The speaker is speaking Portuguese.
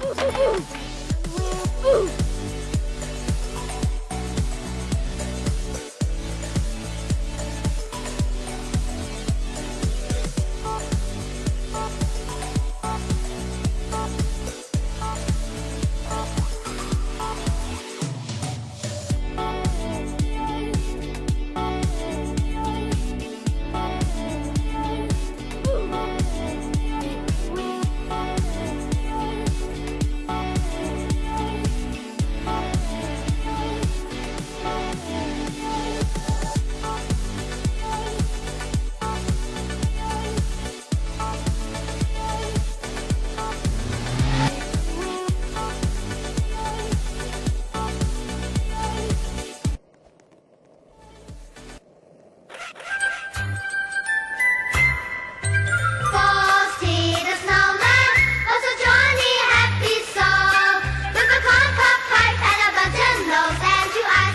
Uhul!